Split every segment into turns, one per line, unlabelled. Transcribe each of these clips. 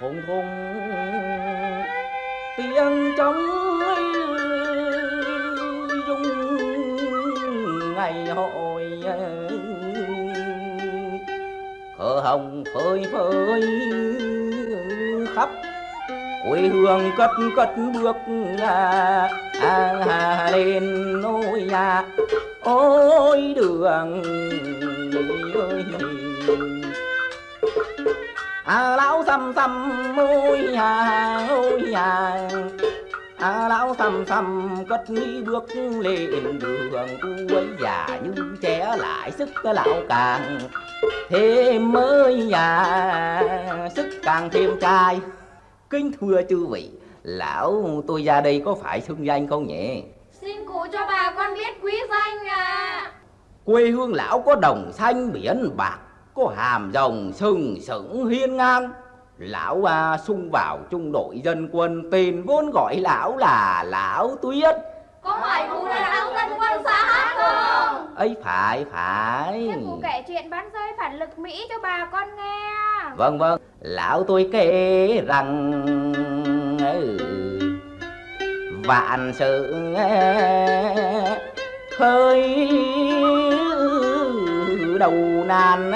thùng thùng tiếng trống rung ngày hội cờ hồng phơi phơi khắp quê hương cất cất bước à, à, à, lên nôi nhà. Ôi đường ơi. À lão xăm xăm ôi nhà ôi nhà à lão xăm xăm cất đi bước lên đường cuối già như trẻ lại sức lão càng. Thêm mới già sức càng thêm trai. Kính thưa chư vị lão tôi ra đây có phải xưng danh không nhỉ?
Xin cụ cho bà con biết quý danh à
quê hương lão có đồng xanh biển bạc có hàm rồng sừng sững hiên ngang lão à, sung vào trung đội dân quân tên vốn gọi lão là lão tuyết.
Có phải cụ là lão dân quân xã hát không?
Ấy phải phải.
Thế cụ kể chuyện bán rơi phản lực Mỹ cho bà con nghe.
Vâng vâng. Lão tôi kể rằng ừ, vạn sự khơi đầu nan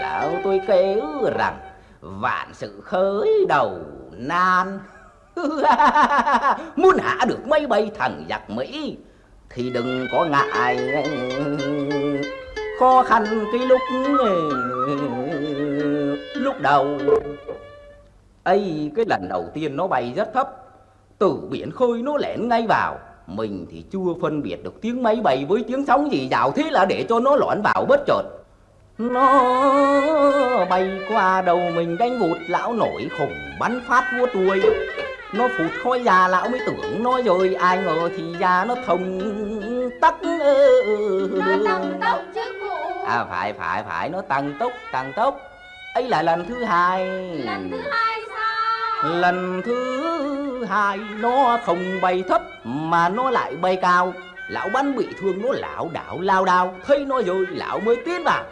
lão tôi kể rằng vạn sự khởi đầu nan. Muốn hạ được máy bay thằng giặc mỹ, thì đừng có ngại khó khăn cái lúc lúc đầu. Ấy cái lần đầu tiên nó bay rất thấp, từ biển khơi nó lẻn ngay vào. Mình thì chưa phân biệt được tiếng máy bay với tiếng sóng gì. Dạo thế là để cho nó lọt vào bất chợt nó bay qua đầu mình đánh vụt lão nổi khủng bắn phát vua đuôi. Nó phụt khói già lão mới tưởng nó rồi ai ngờ thì già nó thông tắc.
Nó tăng tốc chứ cụ.
À phải phải phải nó tăng tốc tăng tốc. Ấy là lần thứ hai.
Lần thứ hai sao?
Lần thứ hai nó không bay thấp mà nó lại bay cao. Lão bắn bị thương nó lão đảo lao đao. Thấy nó rồi lão mới tiến vào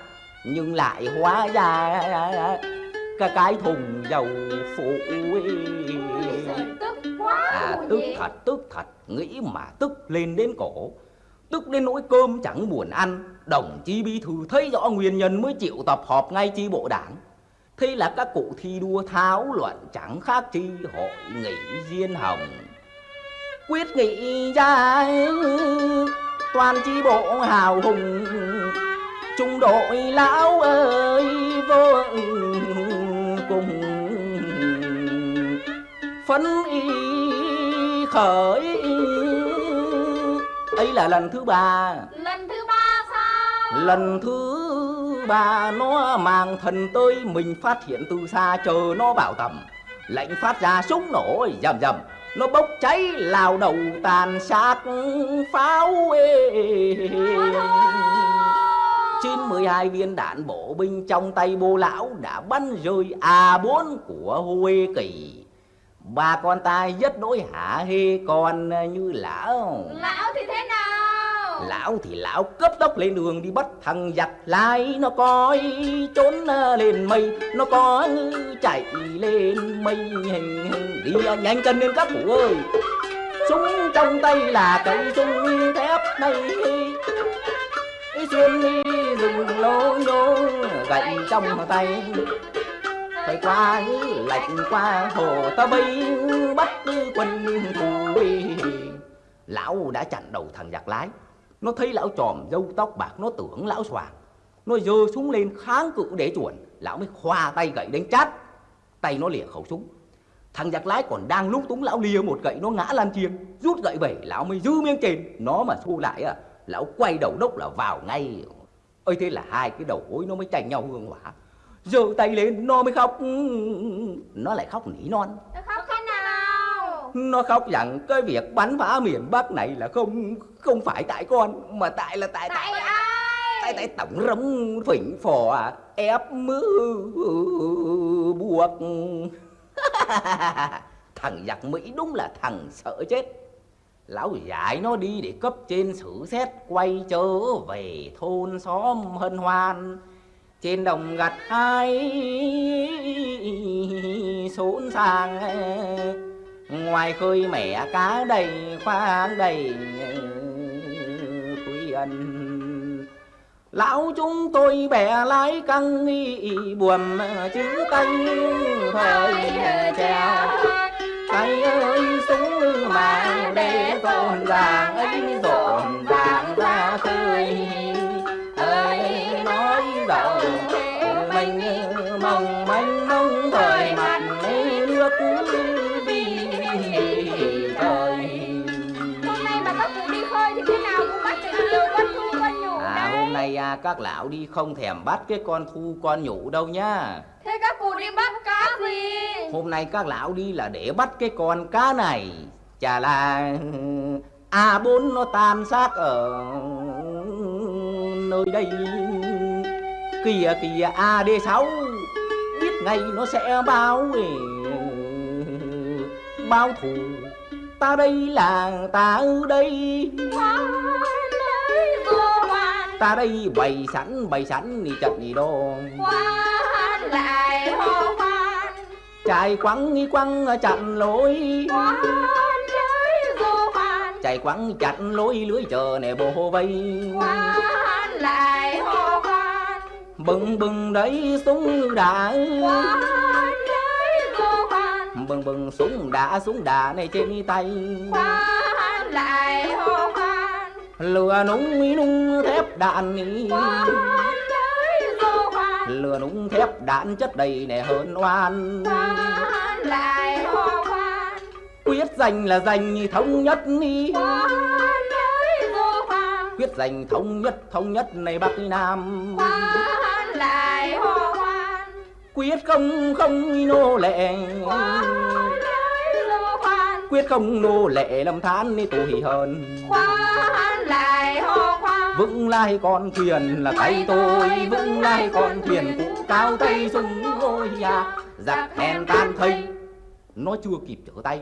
nhưng lại hóa ra cái cái thùng dầu phụ.
Tức quá
à tức thật tức thật nghĩ mà tức lên đến cổ. Tức đến nỗi cơm chẳng buồn ăn đồng chí bí thư thấy rõ nguyên nhân mới chịu tập họp ngay chi bộ đảng. Thế là các cụ thi đua thảo luận chẳng khác chi hội nghị diên hồng. Quyết nghị ra toàn chi bộ hào hùng trung đội lão ơi vô cùng phấn y khởi. Ấy là lần thứ ba.
Lần thứ ba sao?
Lần thứ ba nó mang thần tới mình phát hiện từ xa chờ nó vào tầm. Lệnh phát ra súng nổ rầm rầm nó bốc cháy lao đầu tàn sát pháo ê. Trên 12 viên đạn bổ binh trong tay bô lão đã bắn rơi A4 của Huê Kỳ. Ba con tai rất đối hả hê con như lão.
Lão thì thế nào?
Lão thì lão cấp tốc lên đường đi bắt thằng giặc lái. Nó coi trốn lên mây. Nó có chạy lên mây. Đi nhanh chân lên các cụ ơi. Súng trong tay là cây súng thép này xuân đi rừng lô nhô Gậy trong tay. Thời qua lạnh qua hồ ta bay Bắt quân thù Lão đã chặn đầu thằng giặc lái. Nó thấy lão tròm dâu tóc bạc, Nó tưởng lão xoàng. Nó giơ súng lên kháng cự để chuẩn Lão mới khoa tay gậy đánh chát. Tay nó lìa khẩu súng. Thằng giặc lái còn đang lúc túng lão lìa một gậy, Nó ngã lan chiên Rút gậy về, lão mới giữ miếng trên. Nó mà xô lại à Lão quay đầu đốc là vào ngay. Ơi thế là hai cái đầu gối nó mới tranh nhau hương hỏa. Giơ tay lên nó mới khóc. Nó lại khóc nỉ non.
Nó khóc thế nào?
Nó khóc rằng cái việc bắn phá miền Bắc này là không không phải tại con mà tại là tại
Tại
tại
ai?
tại, tại tổng rống phỉnh phò ép mứ buộc. Thằng giặc Mỹ đúng là thằng sợ chết lão dạy nó đi để cấp trên xử xét, quay trở về thôn xóm hân hoan. Trên đồng gặt hai xốn sang ngoài khơi mẻ cá đầy khoang đầy quý ân. Lão chúng tôi bẻ lái căng nghi buồm chữ tay thời treo tay ơi súng mà để rộn ràng ấy rộn ràng
các
lão đi không thèm bắt cái con thu con nhủ đâu nhá.
Thế các cụ đi bắt cá gì?
Hôm nay các lão đi là để bắt cái con cá này. Chả là A4 nó tan xác ở nơi đây. Kìa kìa AD6 Biết ngay nó sẽ báo Báo thù. Ta đây là ta ở đây.
Hoàn
Ta đây bày sẵn bày sẵn đi trận đi đô.
Hoan lại hô hoan.
Chạy quăng nghi quăng chặn lối.
Hoan lấy vô hoàn
chạy quăng chặn lối lưới chờ nè bồ vây.
Hoan lại hô hoan.
Bừng bừng đấy súng đã
Hoan lấy vô hoàn
bừng bừng súng đã súng đà này trên tay.
Hoan lại hô
lừa núng nung thép đạn lừa núng thép đạn chất đầy nè hơn oan. Quyết giành là giành thống nhất
hoàn
quyết giành thống nhất thống nhất này bắc nam. Quyết không không nô lệ quyết không nô lệ lâm than ni tù hỉ hơn
Hoan lại hô hoan
vững lai con thuyền là tay tôi vững lai con thuyền cụ cao tay súng ôi à giặc hèn tan thây. nó chưa kịp trở tay.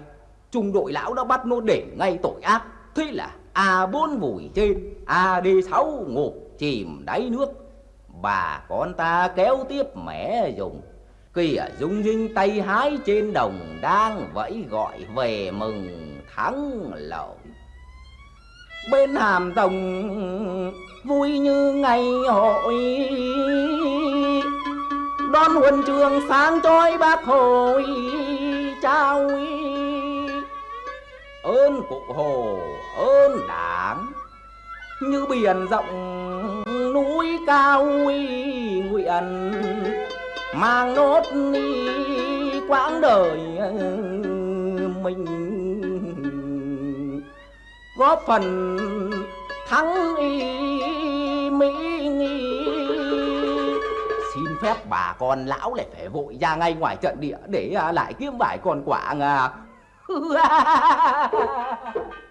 Trung đội lão đã bắt nó để ngay tội ác. Thế là a bốn vùi trên ad sáu ngục chìm đáy nước. Bà con ta kéo tiếp mẻ dùng kìa, dung dinh tay hái trên đồng đang vẫy gọi về mừng thắng lợi bên hàm rồng vui như ngày hội. Đón huân trường sáng chói bác hồi trao ơn cụ hồ, ơn đảng, như biển rộng núi cao nguyện mang nốt quãng đời mình. Góp phần thắng y mỹ nghi. Xin phép bà con lão lại phải vội ra ngay ngoài trận địa để lại kiếm vải còn quả à.